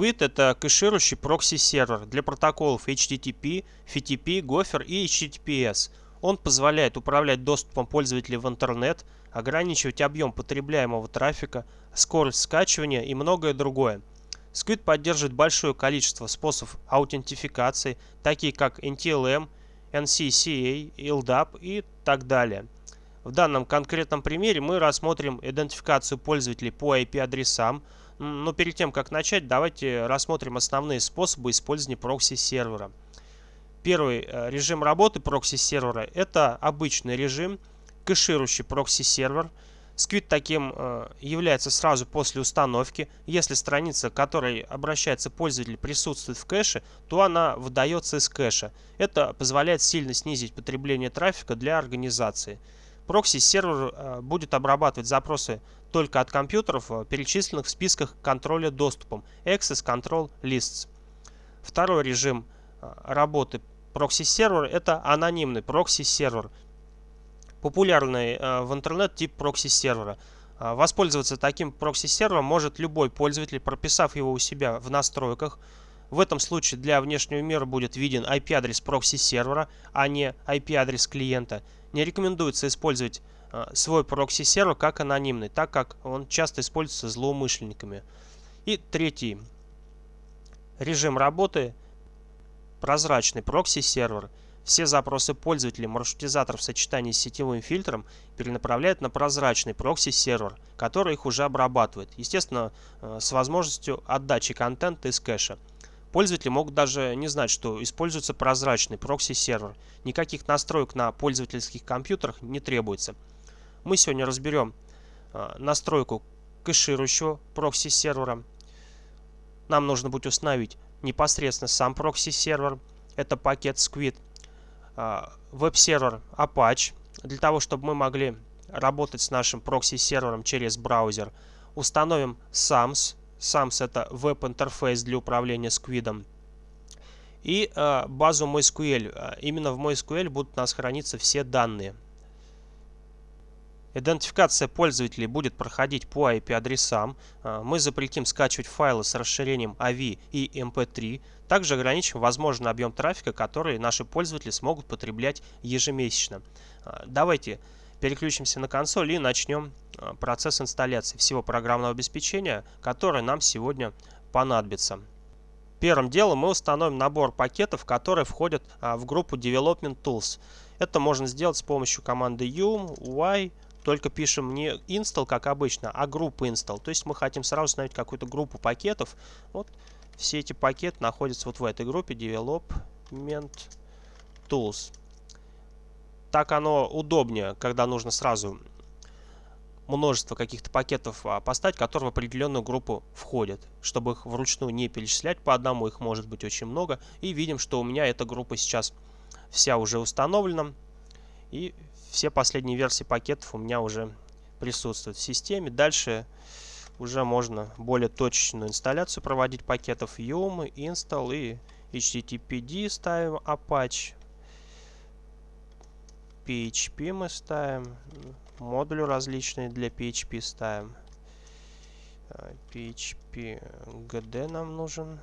Squid – это кэширующий прокси-сервер для протоколов HTTP, FTP, Gopher и HTTPS. Он позволяет управлять доступом пользователей в интернет, ограничивать объем потребляемого трафика, скорость скачивания и многое другое. Squid поддерживает большое количество способов аутентификации, такие как NTLM, NCSA, LDAP и так далее. В данном конкретном примере мы рассмотрим идентификацию пользователей по IP-адресам, но перед тем, как начать, давайте рассмотрим основные способы использования прокси-сервера. Первый э, режим работы прокси-сервера – это обычный режим, кэширующий прокси-сервер. Squid таким э, является сразу после установки. Если страница, к которой обращается пользователь, присутствует в кэше, то она выдается из кэша. Это позволяет сильно снизить потребление трафика для организации. Прокси-сервер э, будет обрабатывать запросы только от компьютеров, э, перечисленных в списках контроля доступом Access Control Lists. Второй режим э, работы прокси-сервера – это анонимный прокси-сервер. Популярный в интернет тип прокси-сервера. Воспользоваться таким прокси-сервером может любой пользователь, прописав его у себя в настройках. В этом случае для внешнего мира будет виден IP-адрес прокси-сервера, а не IP-адрес клиента – не рекомендуется использовать э, свой прокси-сервер как анонимный, так как он часто используется злоумышленниками. И третий режим работы – прозрачный прокси-сервер. Все запросы пользователей маршрутизатор в сочетании с сетевым фильтром перенаправляют на прозрачный прокси-сервер, который их уже обрабатывает, естественно, э, с возможностью отдачи контента из кэша. Пользователи могут даже не знать, что используется прозрачный прокси-сервер. Никаких настроек на пользовательских компьютерах не требуется. Мы сегодня разберем э, настройку кэширующего прокси-сервера. Нам нужно будет установить непосредственно сам прокси-сервер. Это пакет Squid. Э, веб-сервер Apache. Для того, чтобы мы могли работать с нашим прокси-сервером через браузер, установим SAMS SAMS это веб-интерфейс для управления Squid. И э, базу MySQL. Э, именно в MySQL будут у нас храниться все данные. Идентификация пользователей будет проходить по IP-адресам. Э, мы запретим скачивать файлы с расширением AV и MP3. Также ограничим возможный объем трафика, который наши пользователи смогут потреблять ежемесячно. Давайте переключимся на консоль и начнем э, процесс инсталляции всего программного обеспечения, которое нам сегодня понадобится. Первым делом мы установим набор пакетов, которые входят а, в группу Development Tools. Это можно сделать с помощью команды yum, y, только пишем не install, как обычно, а группу install. То есть мы хотим сразу установить какую-то группу пакетов. Вот все эти пакеты находятся вот в этой группе Development Tools так оно удобнее, когда нужно сразу множество каких-то пакетов а, поставить, которые в определенную группу входят. Чтобы их вручную не перечислять по одному, их может быть очень много. И видим, что у меня эта группа сейчас вся уже установлена. И все последние версии пакетов у меня уже присутствуют в системе. Дальше уже можно более точечную инсталляцию проводить пакетов yum, install и httpd ставим Apache. PHP мы ставим. Модули различные для PHP ставим. PHP GD нам нужен.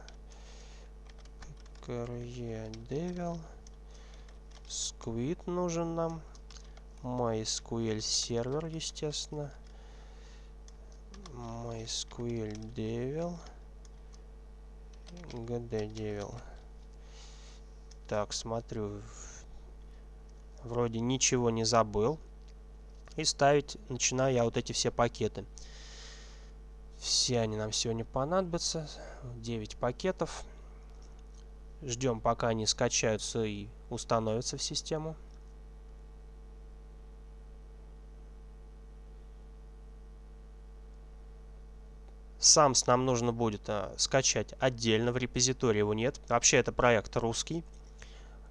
KRE. Squid нужен нам. MySQL сервер, естественно. MySQL Devil. GD Devil. Так, смотрю, вроде ничего не забыл. И ставить начинаю я вот эти все пакеты. Все они нам сегодня понадобятся. 9 пакетов. Ждем, пока они скачаются и установятся в систему. SAMS нам нужно будет а, скачать отдельно, в репозитории его нет. Вообще это проект русский.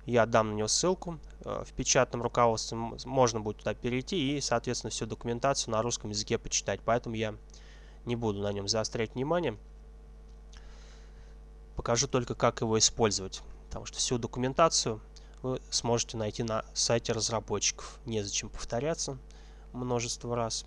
Я дам на него ссылку. Э, в печатном руководстве можно будет туда перейти и, соответственно, всю документацию на русском языке почитать. Поэтому я не буду на нем заострять внимание. Покажу только, как его использовать. Потому что всю документацию вы сможете найти на сайте разработчиков. Незачем повторяться множество раз.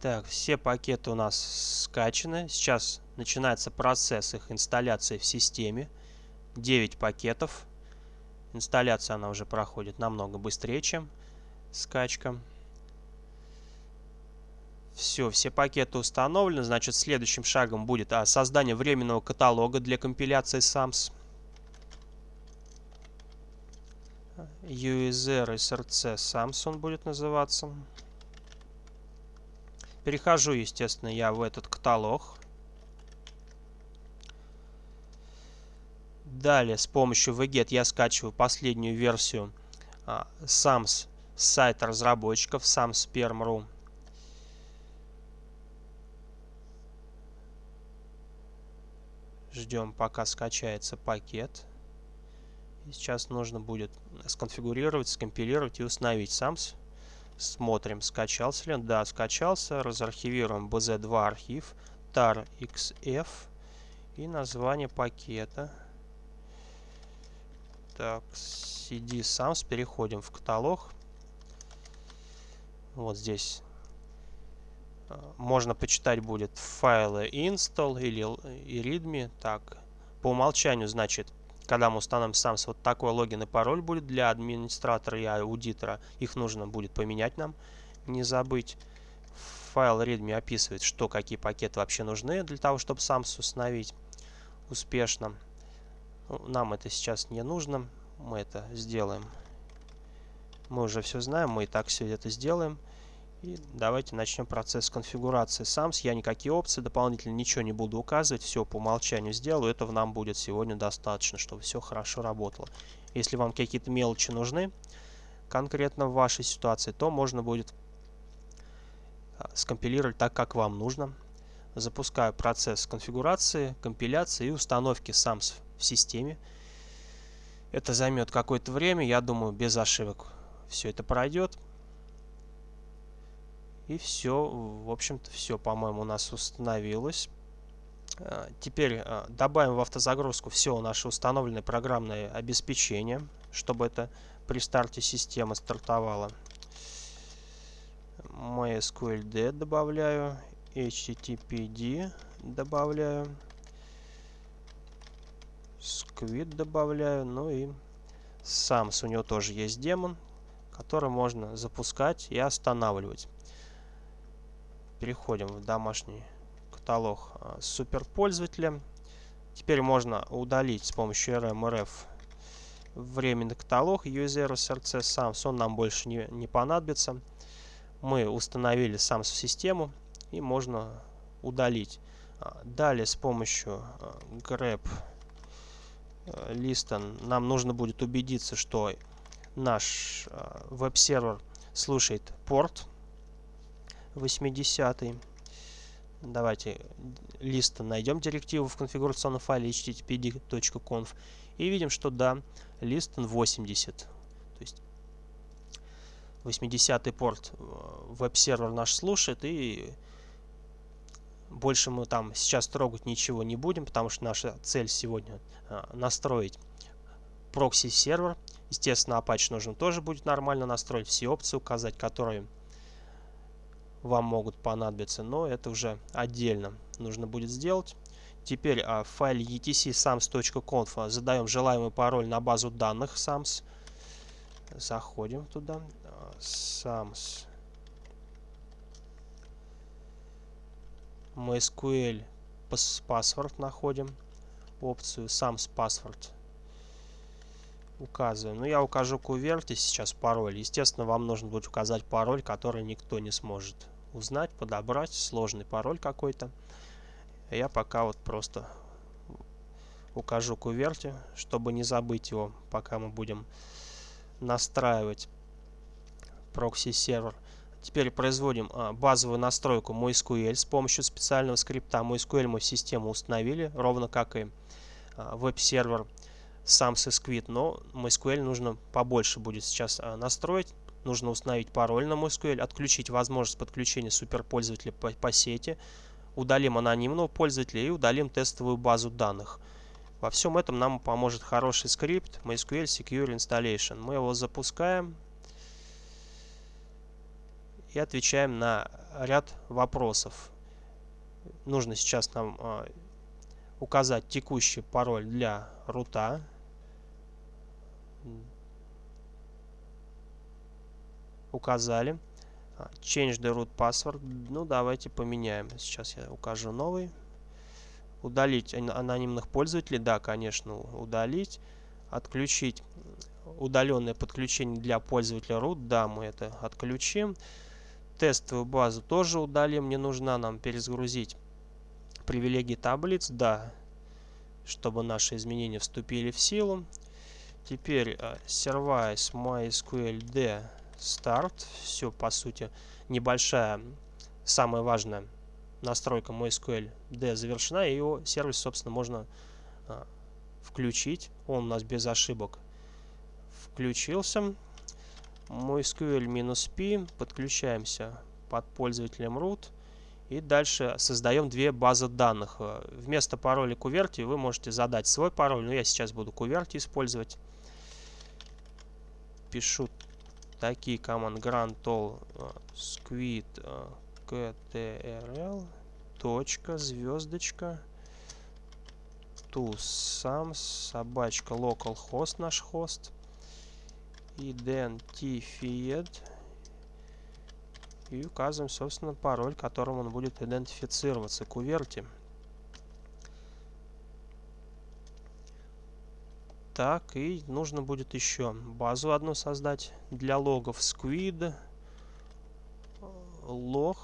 Так, все пакеты у нас скачаны. Сейчас начинается процесс их инсталляции в системе. 9 пакетов. Инсталляция она уже проходит намного быстрее, чем скачка. Все, все пакеты установлены. Значит, следующим шагом будет а, создание временного каталога для компиляции SAMS. user src SAMS он будет называться. Перехожу, естественно, я в этот каталог. Далее с помощью wget я скачиваю последнюю версию а, SAMS с сайта разработчиков samsperm.ru. Ждем, пока скачается пакет. И сейчас нужно будет сконфигурировать, скомпилировать и установить SAMS. Смотрим, скачался ли он. Да, скачался. Разархивируем bz2 архив, tar.xf и название пакета. Так, cd SAMS. Переходим в каталог. Вот здесь а, можно почитать будет файлы install или и readme. Так, по умолчанию, значит, когда мы установим сам вот такой логин и пароль будет для администратора и аудитора. Их нужно будет поменять нам, не забыть. Файл readme описывает, что какие пакеты вообще нужны для того, чтобы сам установить успешно. Ну, нам это сейчас не нужно. Мы это сделаем. Мы уже все знаем, мы и так все это сделаем. И давайте начнем процесс конфигурации SAMS. Я никакие опции дополнительно ничего не буду указывать. Все по умолчанию сделаю. Этого нам будет сегодня достаточно, чтобы все хорошо работало. Если вам какие-то мелочи нужны, конкретно в вашей ситуации, то можно будет а, скомпилировать так, как вам нужно. Запускаю процесс конфигурации, компиляции и установки SAMS в системе. Это займет какое-то время. Я думаю, без ошибок все это пройдет. И все, в общем-то, все, по-моему, у нас установилось. А, теперь а, добавим в автозагрузку все наше установленное программное обеспечение, чтобы это при старте системы стартовало. MySQLD добавляю, HTTPD добавляю, Squid добавляю, ну и SAMS, у него тоже есть демон, который можно запускать и останавливать. Переходим в домашний каталог а, суперпользователя. Теперь можно удалить с помощью rmrf временный каталог user src SAMS. Он нам больше не, не понадобится. Мы установили SAMS в систему и можно удалить. А, далее с помощью а, grep listen нам нужно будет убедиться, что наш веб-сервер слушает порт 80 Давайте лист найдем директиву в конфигурационном файле httpd.conf и видим, что да, лист 80. То есть 80 порт э, веб-сервер наш слушает и больше мы там сейчас трогать ничего не будем, потому что наша цель сегодня э, настроить прокси-сервер. Естественно, Apache нужно тоже будет нормально настроить, все опции указать, которые вам могут понадобиться, но это уже отдельно нужно будет сделать. Теперь а, в файле etc sams.conf задаем желаемый пароль на базу данных sams. Заходим туда. sams. MySQL password находим. Опцию sams password указываем. Ну, я укажу qwerty сейчас пароль. Естественно, вам нужно будет указать пароль, который никто не сможет узнать, подобрать. Сложный пароль какой-то. Я пока вот просто укажу qwerty, чтобы не забыть его, пока мы будем настраивать прокси-сервер. Теперь производим а, базовую настройку MySQL с помощью специального скрипта. MySQL мы в систему установили, ровно как и а, веб-сервер сам SysQuit, но MySQL нужно побольше будет сейчас а, настроить. Нужно установить пароль на MySQL, отключить возможность подключения суперпользователя по, по сети, удалим анонимного пользователя и удалим тестовую базу данных. Во всем этом нам поможет хороший скрипт MySQL Secure Installation. Мы его запускаем. и отвечаем на ряд вопросов. Нужно сейчас нам а, указать текущий пароль для рута. Указали. А, change the root password. Ну, давайте поменяем. Сейчас я укажу новый. Удалить анонимных пользователей. Да, конечно, удалить. Отключить удаленное подключение для пользователя root. Да, мы это отключим. Тестовую базу тоже удалим. Не нужна нам перезагрузить привилегии таблиц. Да, чтобы наши изменения вступили в силу. Теперь service mysql d start. Все, по сути, небольшая, самая важная настройка MySQL D завершена. И его сервис, собственно, можно uh, включить. Он у нас без ошибок включился. MySQL-P. Подключаемся под пользователем root. И дальше создаем две базы данных. Э, вместо пароля куверти вы можете задать свой пароль. Но я сейчас буду куверти использовать. Пишу такие команды grand all э, squid ktrl точка звездочка sum собачка localhost наш хост identified и указываем, собственно, пароль, которым он будет идентифицироваться. Куверти. Так, и нужно будет еще базу одну создать для логов squid, log,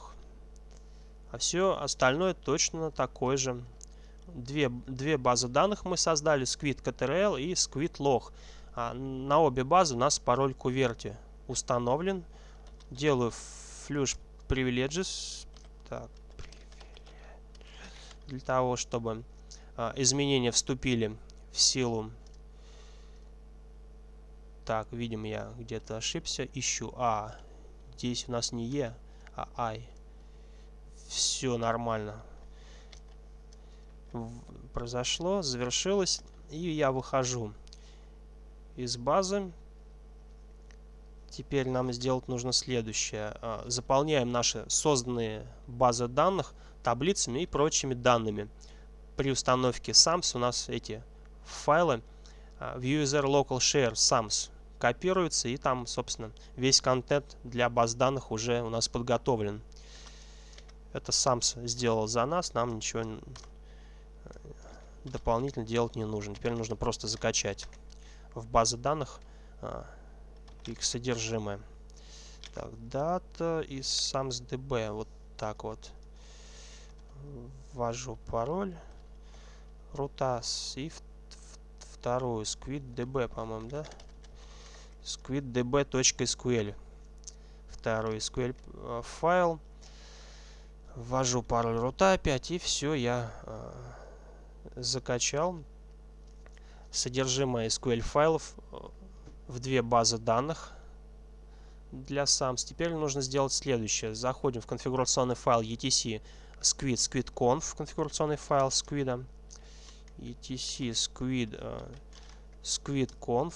а все остальное точно такое же. Две, две базы данных мы создали, squid CTRL и squid log. А на обе базы у нас пароль куверти установлен. Делаю flush privileges. Так, для того, чтобы а, изменения вступили в силу. Так, видим, я где-то ошибся. Ищу. А, здесь у нас не Е, а Ай. Все нормально. Произошло, завершилось. И я выхожу из базы. Теперь нам сделать нужно следующее. А, заполняем наши созданные базы данных таблицами и прочими данными. При установке SAMS у нас эти файлы а, в user local share SAMS копируются и там, собственно, весь контент для баз данных уже у нас подготовлен. Это SAMS сделал за нас, нам ничего э, дополнительно делать не нужно. Теперь нужно просто закачать в базы данных а, их содержимое. Так, дата и сам с db. Вот так вот. Ввожу пароль. Рутас и вторую squiddb, по-моему, да? squiddb.sql. Второй SQL а, файл. Ввожу пароль рута опять и все, я э, закачал содержимое SQL файлов э, в две базы данных для SAMS. Теперь нужно сделать следующее. Заходим в конфигурационный файл etc squid squidconf, конфигурационный файл squid, etc squid uh, squidconf.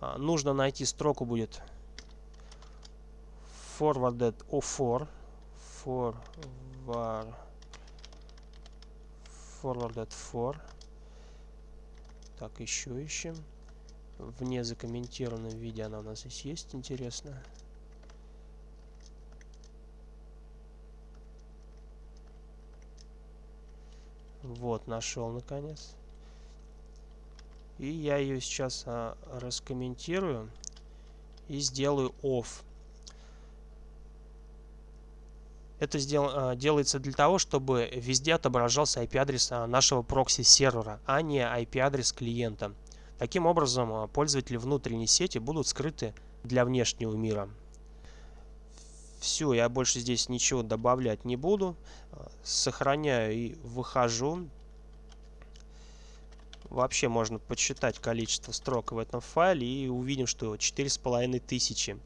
Uh, нужно найти строку будет forwarded o4 forward forwarded for так, еще ищем. В незакомментированном виде она у нас здесь есть, интересно. Вот, нашел наконец. И я ее сейчас а, раскомментирую и сделаю off. Это сдел, а, делается для того, чтобы везде отображался IP-адрес а, нашего прокси-сервера, а не IP-адрес клиента. Таким образом, а, пользователи внутренней сети будут скрыты для внешнего мира. Все, я больше здесь ничего добавлять не буду. Сохраняю и выхожу. Вообще можно подсчитать количество строк в этом файле и увидим, что 4500. тысячи.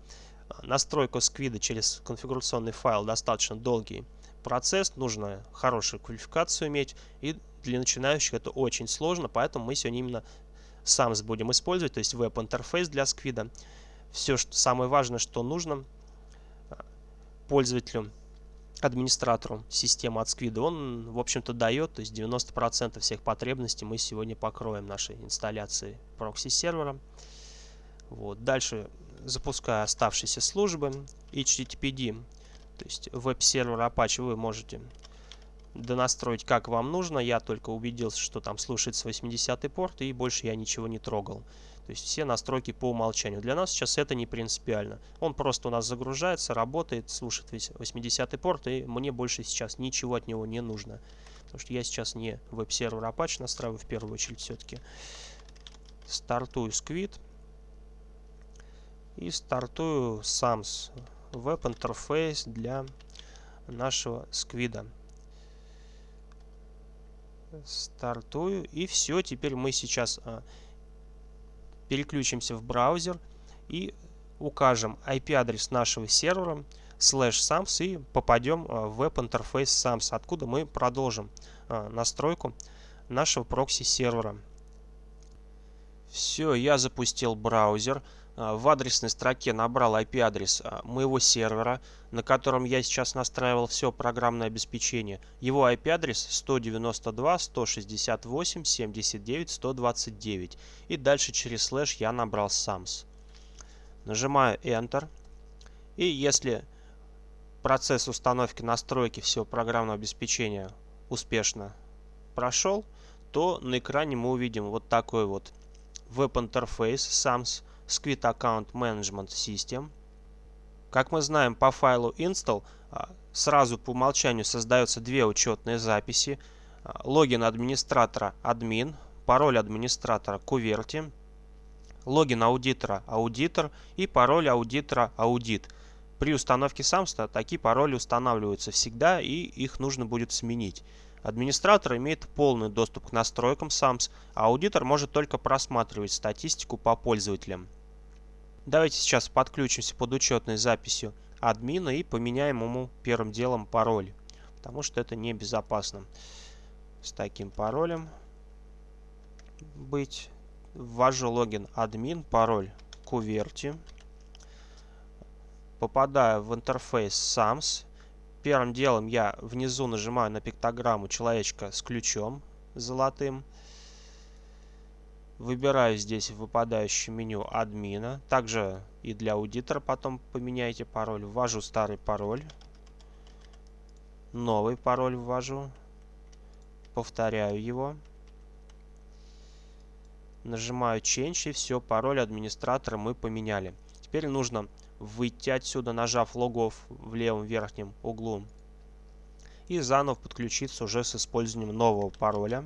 Настройка сквида через конфигурационный файл достаточно долгий процесс, нужно хорошую квалификацию иметь, и для начинающих это очень сложно, поэтому мы сегодня именно SAMS будем использовать, то есть веб-интерфейс для сквида. Все, что самое важное, что нужно, пользователю, администратору системы от Squid, он, в общем-то, дает, то есть 90% всех потребностей мы сегодня покроем нашей инсталляции прокси-сервера. Вот. Дальше запуская оставшиеся службы HTTPD, то есть веб-сервер Apache вы можете донастроить как вам нужно. Я только убедился, что там слушается 80 порт и больше я ничего не трогал. То есть все настройки по умолчанию. Для нас сейчас это не принципиально. Он просто у нас загружается, работает, слушает 80 порт, и мне больше сейчас ничего от него не нужно. Потому что я сейчас не веб-сервер Apache настраиваю в первую очередь все-таки. Стартую Squid. И стартую SAMS веб-интерфейс для нашего сквида. Стартую. И все. Теперь мы сейчас а, переключимся в браузер и укажем IP-адрес нашего сервера слэш sams и попадем а, в веб-интерфейс sams, откуда мы продолжим а, настройку нашего прокси-сервера. Все, я запустил браузер. А, в адресной строке набрал IP-адрес а, моего сервера, на котором я сейчас настраивал все программное обеспечение. Его IP-адрес 192.168.79.129 и дальше через слэш я набрал SAMS. Нажимаю Enter. И если процесс установки настройки всего программного обеспечения успешно прошел, то на экране мы увидим вот такой вот веб-интерфейс SAMS Squid Account Management System. Как мы знаем, по файлу install а, сразу по умолчанию создаются две учетные записи. А, логин администратора admin, пароль администратора куверти, логин аудитора аудитор и пароль аудитора аудит. При установке SAMSTA такие пароли устанавливаются всегда и их нужно будет сменить. Администратор имеет полный доступ к настройкам SAMS, а аудитор может только просматривать статистику по пользователям. Давайте сейчас подключимся под учетной записью админа и поменяем ему первым делом пароль, потому что это небезопасно. С таким паролем быть. Ввожу логин админ, пароль куверти. Попадаю в интерфейс SAMS Первым делом я внизу нажимаю на пиктограмму человечка с ключом золотым. Выбираю здесь в выпадающем меню админа. Также и для аудитора потом поменяйте пароль. Ввожу старый пароль. Новый пароль ввожу. Повторяю его. Нажимаю Change и все, пароль администратора мы поменяли. Теперь нужно выйти отсюда, нажав логов в левом верхнем углу. И заново подключиться уже с использованием нового пароля.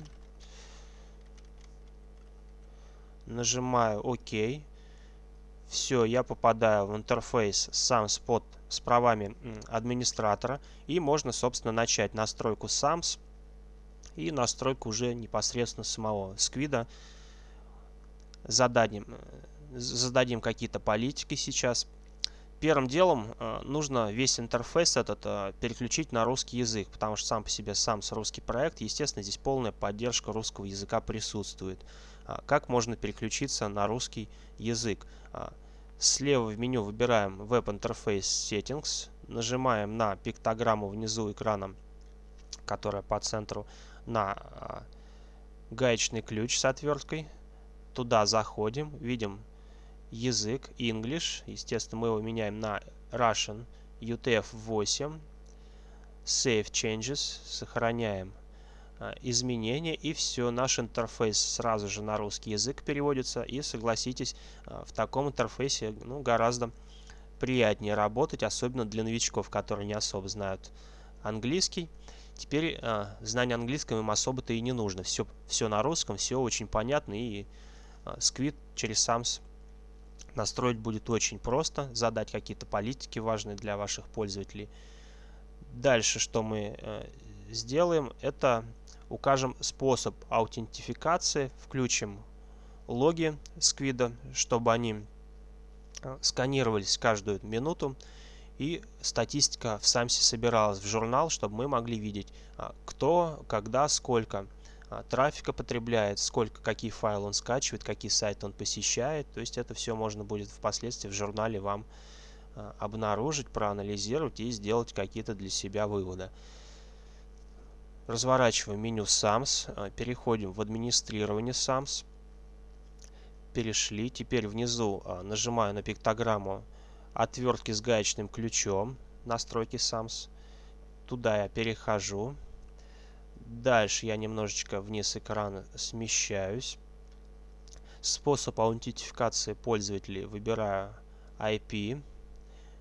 Нажимаю ОК. Все, я попадаю в интерфейс SAMS под с правами администратора. И можно, собственно, начать настройку SAMS и настройку уже непосредственно самого сквида. Зададим, э, зададим какие-то политики сейчас. Первым делом э, нужно весь интерфейс этот э, переключить на русский язык, потому что сам по себе сам с русский проект, естественно, здесь полная поддержка русского языка присутствует. А, как можно переключиться на русский язык? А, слева в меню выбираем Web Interface Settings, нажимаем на пиктограмму внизу экрана, которая по центру, на а, гаечный ключ с отверткой. Туда заходим, видим язык English. Естественно, мы его меняем на Russian UTF-8. Save Changes. Сохраняем изменения. И все, наш интерфейс сразу же на русский язык переводится. И согласитесь, а, в таком интерфейсе ну, гораздо приятнее работать, особенно для новичков, которые не особо знают английский. Теперь э, знание английского им особо-то и не нужно. Все, все на русском, все очень понятно. И э, Squid через SAMS Настроить будет очень просто, задать какие-то политики важные для ваших пользователей. Дальше, что мы э, сделаем, это укажем способ аутентификации, включим логи Squid, чтобы они э, сканировались каждую минуту и статистика в самсе собиралась в журнал, чтобы мы могли видеть, э, кто, когда, сколько а, трафика потребляет, сколько, какие файлы он скачивает, какие сайты он посещает. То есть это все можно будет впоследствии в журнале вам обнаружить, проанализировать и сделать какие-то для себя выводы. Разворачиваем меню SAMS, а, переходим в администрирование SAMS, перешли, теперь внизу а, нажимаю на пиктограмму отвертки с гаечным ключом, настройки SAMS, туда я перехожу, дальше я немножечко вниз экрана смещаюсь, способ аутентификации пользователей. Выбираю IP,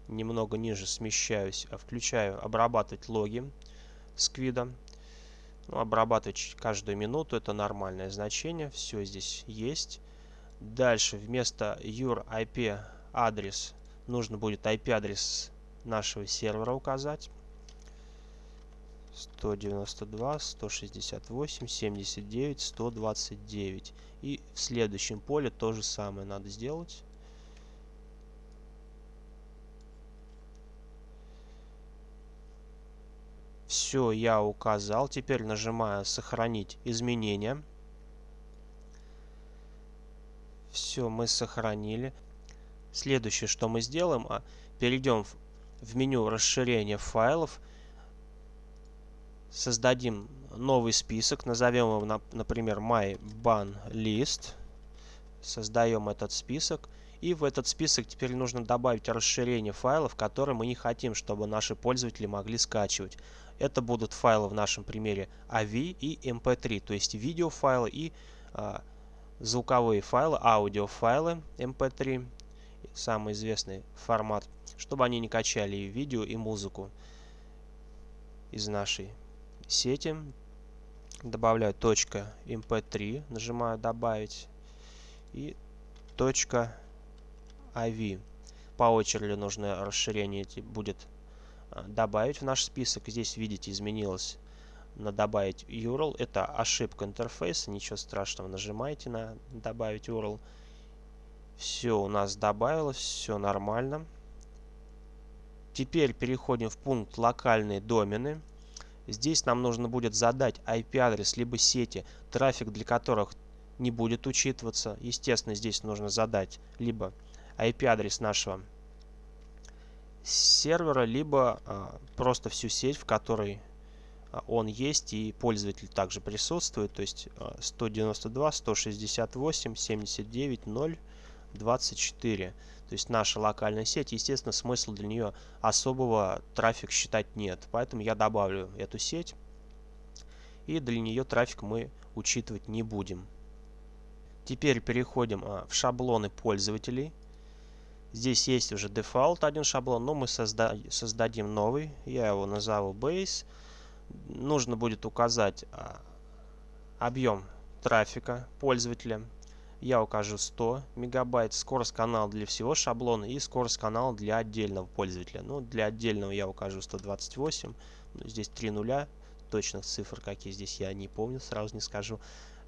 немного ниже смещаюсь, а включаю обрабатывать логи с квида. Обрабатывать каждую минуту это нормальное значение, все здесь есть. Дальше вместо your IP адрес нужно будет IP адрес нашего сервера указать. 192, 168, 79, 129. И в следующем поле то же самое надо сделать. Все, я указал. Теперь нажимаю «Сохранить изменения». Все, мы сохранили. Следующее, что мы сделаем, а, перейдем в меню расширения файлов, создадим новый список, назовем его, например, My Ban List. Создаем этот список. И в этот список теперь нужно добавить расширение файлов, которые мы не хотим, чтобы наши пользователи могли скачивать. Это будут файлы в нашем примере AV и MP3, то есть видеофайлы и а, звуковые файлы, аудиофайлы MP3, самый известный формат, чтобы они не качали и видео, и музыку из нашей сети. Добавляю точка .mp3, нажимаю добавить и точка .avi. По очереди нужное расширение будет Э, добавить в наш список. Здесь, видите, изменилось на добавить URL. Это ошибка интерфейса, ничего страшного. Нажимаете на добавить URL. Все у нас добавилось, все нормально. Теперь переходим в пункт локальные домены. Здесь нам нужно будет задать IP-адрес либо сети, трафик для которых не будет учитываться. Естественно, здесь нужно задать либо IP-адрес нашего сервера, либо а, просто всю сеть, в которой а, он есть и пользователь также присутствует, то есть а, 192, 168, 79, 0, 24. То есть наша локальная сеть, естественно, смысла для нее особого трафик считать нет. Поэтому я добавлю эту сеть. И для нее трафик мы учитывать не будем. Теперь переходим а, в шаблоны пользователей. Здесь есть уже дефолт один шаблон, но мы созда создадим новый. Я его назову base. Нужно будет указать а, объем трафика пользователя. Я укажу 100 мегабайт, скорость канала для всего шаблона и скорость канала для отдельного пользователя. Ну, для отдельного я укажу 128. Ну, здесь 3 нуля. Точных цифр, какие здесь я не помню, сразу не скажу.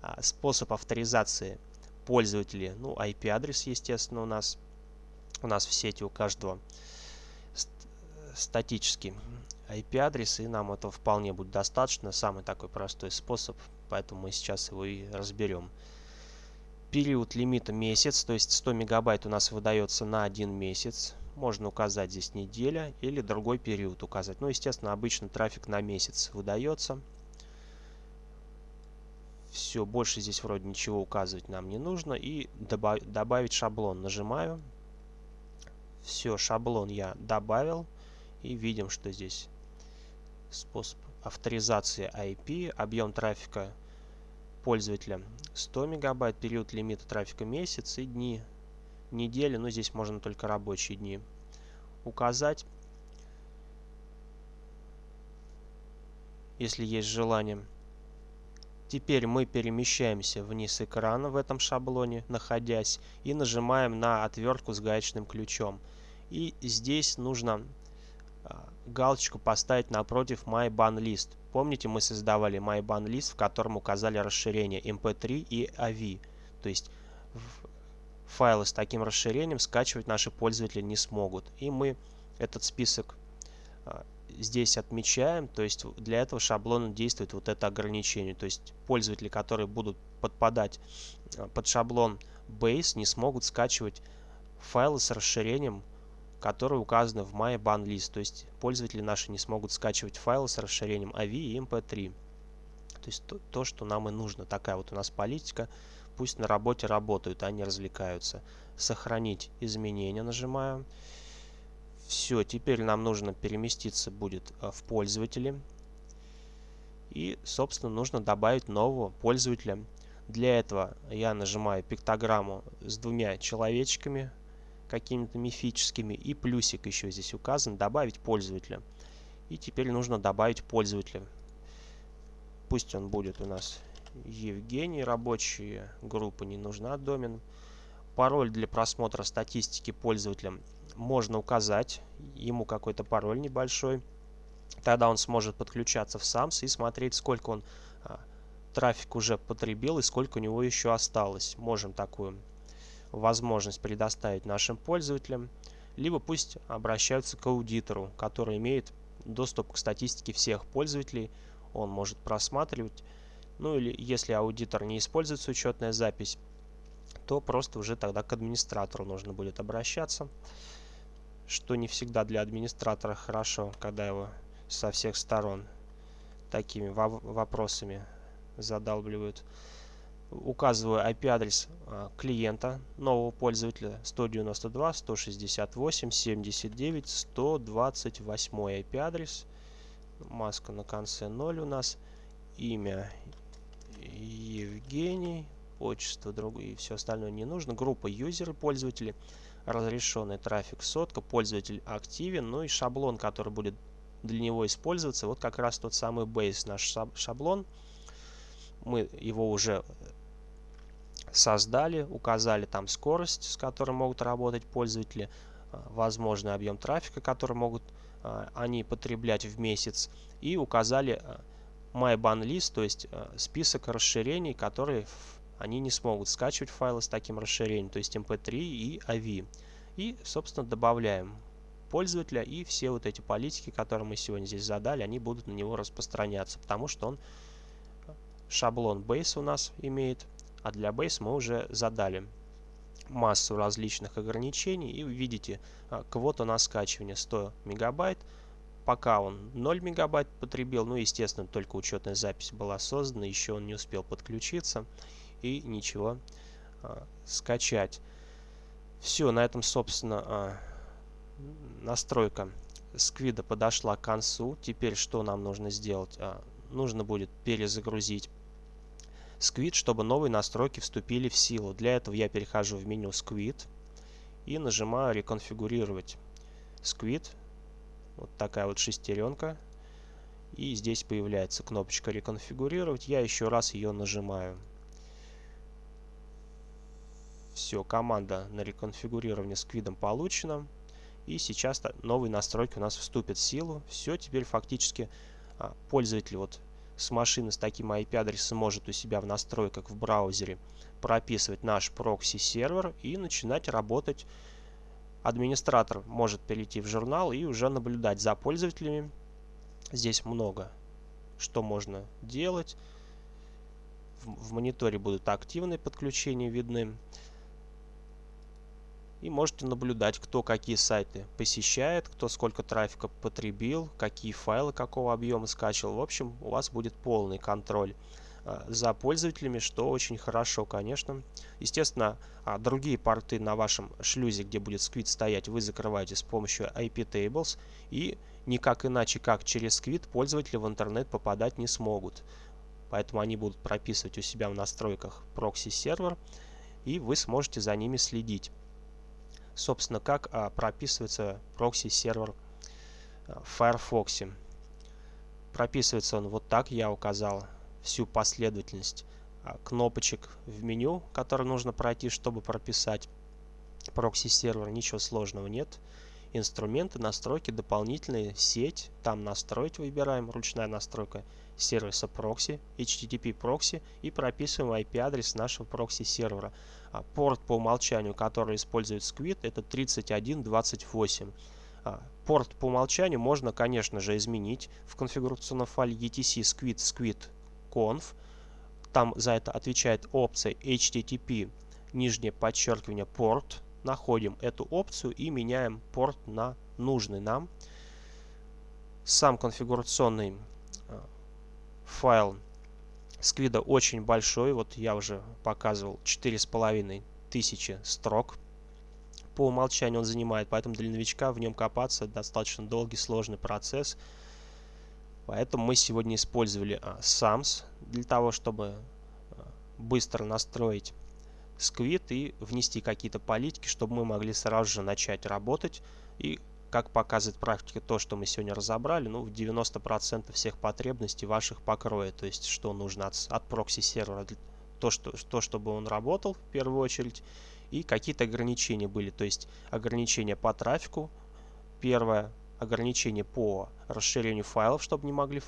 А, способ авторизации пользователя, ну, IP-адрес, естественно, у нас у нас в сети у каждого статический IP-адрес, и нам этого вполне будет достаточно. Самый такой простой способ, поэтому мы сейчас его и разберем. Период лимита месяц, то есть 100 мегабайт у нас выдается на один месяц. Можно указать здесь неделя или другой период указать. Ну, естественно, обычно трафик на месяц выдается. Все, больше здесь вроде ничего указывать нам не нужно. И добавить шаблон нажимаю. Все, шаблон я добавил. И видим, что здесь способ авторизации IP, объем трафика пользователя 100 мегабайт, период лимита трафика месяц и дни недели, но здесь можно только рабочие дни указать, если есть желание. Теперь мы перемещаемся вниз экрана в этом шаблоне, находясь, и нажимаем на отвертку с гаечным ключом. И здесь нужно а, галочку поставить напротив My Ban List. Помните, мы создавали My Ban List, в котором указали расширение MP3 и AV. То есть файлы с таким расширением скачивать наши пользователи не смогут. И мы этот список а, здесь отмечаем, то есть для этого шаблона действует вот это ограничение. То есть пользователи, которые будут подпадать а, под шаблон Base, не смогут скачивать файлы с расширением которые указаны в My Ban. То есть пользователи наши не смогут скачивать файлы с расширением AVI и MP3. То есть то, то, что нам и нужно. Такая вот у нас политика. Пусть на работе работают, а не развлекаются. Сохранить изменения нажимаем. Все, теперь нам нужно переместиться будет э, в пользователи. И, собственно, нужно добавить нового пользователя. Для этого я нажимаю пиктограмму с двумя человечками, какими-то мифическими, и плюсик еще здесь указан, добавить пользователя. И теперь нужно добавить пользователя. Пусть он будет у нас Евгений, рабочая группа не нужна, домен. Пароль для просмотра статистики пользователя можно указать, ему какой-то пароль небольшой. Тогда он сможет подключаться в SAMS и смотреть, сколько он а, трафик уже потребил и сколько у него еще осталось. Можем такую возможность предоставить нашим пользователям. Либо пусть обращаются к аудитору, который имеет доступ к статистике всех пользователей. Он может просматривать. Ну или если аудитор не используется учетная запись, то просто уже тогда к администратору нужно будет обращаться. Что не всегда для администратора хорошо, когда его со всех сторон такими вопросами задалбливают. Указываю IP-адрес а, клиента нового пользователя 192 168 79 128 IP-адрес. Маска на конце 0 у нас. Имя Евгений. Отчество другое и все остальное не нужно. Группа юзеры пользователи. Разрешенный трафик сотка. Пользователь активен. Ну и шаблон, который будет для него использоваться. Вот как раз тот самый base наш шаблон. Мы его уже создали, указали там скорость, с которой могут работать пользователи, а, возможный объем трафика, который могут а, они потреблять в месяц, и указали а, MyBan List, то есть список расширений, которые они не смогут скачивать файлы с таким расширением, то есть MP3 и AVI. И, собственно, добавляем пользователя, и все вот эти политики, которые мы сегодня здесь задали, они будут на него распространяться, потому что он шаблон Base у нас имеет, а для Base мы уже задали массу различных ограничений, и видите а, квота на скачивание 100 мегабайт, пока он 0 мегабайт потребил, ну естественно только учетная запись была создана, еще он не успел подключиться и ничего а, скачать. Все, на этом собственно а, настройка сквида подошла к концу. Теперь что нам нужно сделать? А, нужно будет перезагрузить Squid, чтобы новые настройки вступили в силу. Для этого я перехожу в меню Squid и нажимаю реконфигурировать. Squid, вот такая вот шестеренка. И здесь появляется кнопочка реконфигурировать. Я еще раз ее нажимаю. Все, команда на реконфигурирование сквидом получена. И сейчас новые настройки у нас вступят в силу. Все, теперь фактически а, пользователь вот с машины с таким IP-адресом может у себя в настройках в браузере прописывать наш прокси-сервер и начинать работать. Администратор может перейти в журнал и уже наблюдать за пользователями. Здесь много что можно делать. В, в мониторе будут активные подключения видны и можете наблюдать, кто какие сайты посещает, кто сколько трафика потребил, какие файлы какого объема скачивал. В общем, у вас будет полный контроль а, за пользователями, что очень хорошо, конечно. Естественно, а, другие порты на вашем шлюзе, где будет Squid стоять, вы закрываете с помощью iptables и никак иначе, как через Squid, пользователи в интернет попадать не смогут. Поэтому они будут прописывать у себя в настройках прокси-сервер, и вы сможете за ними следить собственно, как а, прописывается прокси-сервер а, в Firefox. Прописывается он вот так, я указал всю последовательность а, кнопочек в меню, которые нужно пройти, чтобы прописать прокси-сервер. Ничего сложного нет. Инструменты, настройки, дополнительные, сеть. Там настроить выбираем, ручная настройка сервиса прокси, HTTP прокси и прописываем IP-адрес нашего прокси-сервера. А, порт по умолчанию, который использует Squid, это 3128. А, порт по умолчанию можно, конечно же, изменить в конфигурационном файле etc squid squid conf. Там за это отвечает опция http нижнее подчеркивание порт, находим эту опцию и меняем порт на нужный нам. Сам конфигурационный а, файл Сквида очень большой. Вот я уже показывал 4,5 тысячи строк. По умолчанию он занимает, поэтому для новичка в нем копаться достаточно долгий, сложный процесс. Поэтому мы сегодня использовали а, SAMS для того, чтобы а, быстро настроить Squid и внести какие-то политики, чтобы мы могли сразу же начать работать. И как показывает практика, то, что мы сегодня разобрали, ну, в 90% всех потребностей ваших покроет. То есть, что нужно от, от прокси-сервера, то, что, то, чтобы он работал в первую очередь, и какие-то ограничения были. То есть, ограничения по трафику, первое, ограничения по расширению файлов, чтобы не могли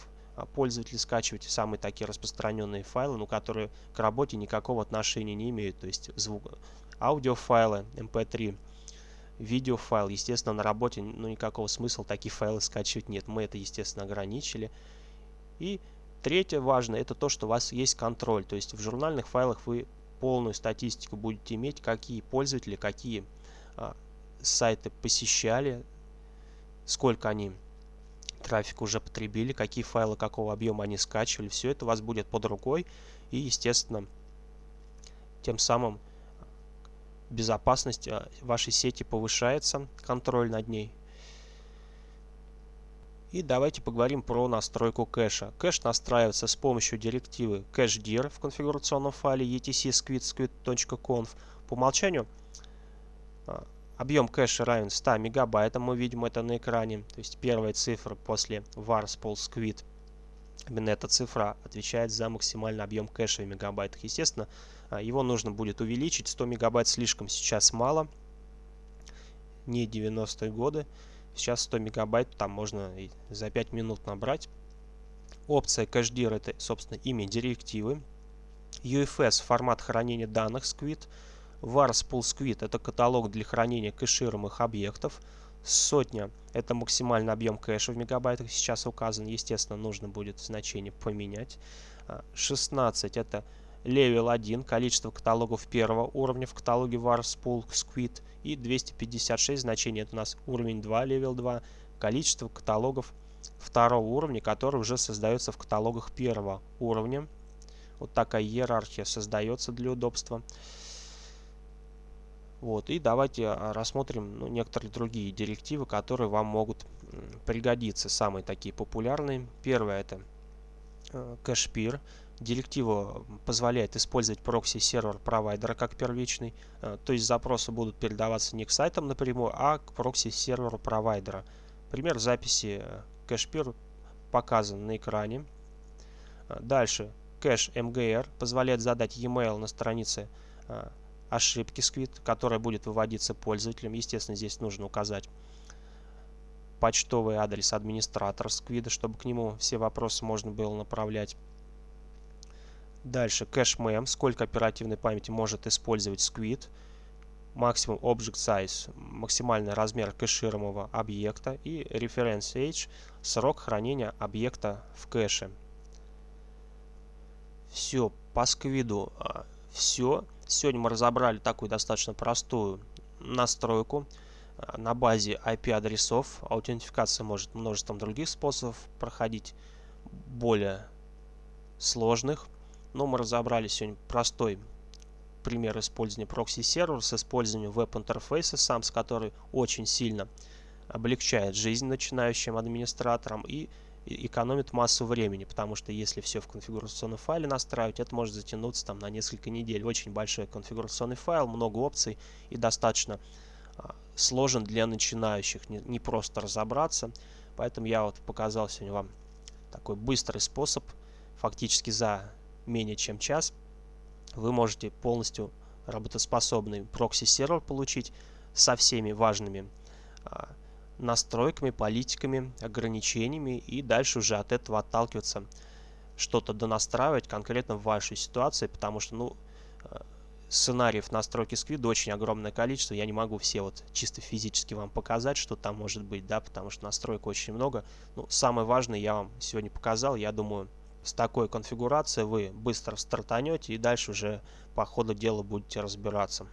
пользователи скачивать самые такие распространенные файлы, но которые к работе никакого отношения не имеют. То есть, звук, аудиофайлы, mp3, видеофайл. Естественно, на работе ну, никакого смысла такие файлы скачивать нет. Мы это, естественно, ограничили. И третье важное, это то, что у вас есть контроль. То есть в журнальных файлах вы полную статистику будете иметь, какие пользователи, какие а, сайты посещали, сколько они трафик уже потребили, какие файлы какого объема они скачивали. Все это у вас будет под рукой. И, естественно, тем самым безопасность а, вашей сети повышается, контроль над ней. И давайте поговорим про настройку кэша. Кэш настраивается с помощью директивы cachdir в конфигурационном файле etc squid.conf. По умолчанию а, объем кэша равен 100 мегабайтам, мы видим это на экране. То есть первая цифра после var spol squid. Именно эта цифра отвечает за максимальный объем кэша в мегабайтах. Естественно, а, его нужно будет увеличить. 100 мегабайт слишком сейчас мало. Не 90-е годы. Сейчас 100 мегабайт там можно и за 5 минут набрать. Опция CacheDir это, собственно, имя директивы. UFS формат хранения данных Squid. Vars Pool Squid это каталог для хранения кэшируемых объектов. Сотня это максимальный объем кэша в мегабайтах сейчас указан. Естественно, нужно будет значение поменять. 16 а, это Level 1, количество каталогов первого уровня в каталоге Warspool Squid и 256 значение это у нас уровень 2, Level 2, количество каталогов второго уровня, которые уже создаются в каталогах первого уровня. Вот такая иерархия создается для удобства. Вот, и давайте а, рассмотрим ну, некоторые другие директивы, которые вам могут пригодиться. Самые такие популярные. Первое это э, cache peer. Директива позволяет использовать прокси-сервер провайдера как первичный, э, то есть запросы будут передаваться не к сайтам напрямую, а к прокси-серверу провайдера. Пример записи кэшпир показан на экране. Дальше, кэш MGR позволяет задать e-mail на странице ошибки Squid, которая будет выводиться пользователем. Естественно, здесь нужно указать почтовый адрес администратора Squid, чтобы к нему все вопросы можно было направлять. Дальше кэш-мем, сколько оперативной памяти может использовать Squid. Максимум Object Size, максимальный размер кэшируемого объекта. И Reference Age, срок хранения объекта в кэше. Все, по сквиду а, все. Сегодня мы разобрали такую достаточно простую настройку а, на базе IP-адресов. Аутентификация может множеством других способов проходить, более сложных. Но мы разобрали сегодня простой пример использования прокси-сервера с использованием веб-интерфейса сам, с который очень сильно облегчает жизнь начинающим администраторам и экономит массу времени, потому что если все в конфигурационном файле настраивать, это может затянуться там на несколько недель. Очень большой конфигурационный файл, много опций и достаточно а, сложен для начинающих, не, не просто разобраться. Поэтому я вот показал сегодня вам такой быстрый способ, фактически за менее чем час, вы можете полностью работоспособный прокси-сервер получить со всеми важными а, настройками, политиками, ограничениями и дальше уже от этого отталкиваться, что-то донастраивать конкретно в вашей ситуации, потому что, ну, а, сценариев настройки Squid а очень огромное количество. Я не могу все вот чисто физически вам показать, что там может быть, да, потому что настроек очень много. Ну, самое важное я вам сегодня показал. Я думаю, с такой конфигурацией вы быстро стартанете и дальше уже по ходу дела будете разбираться.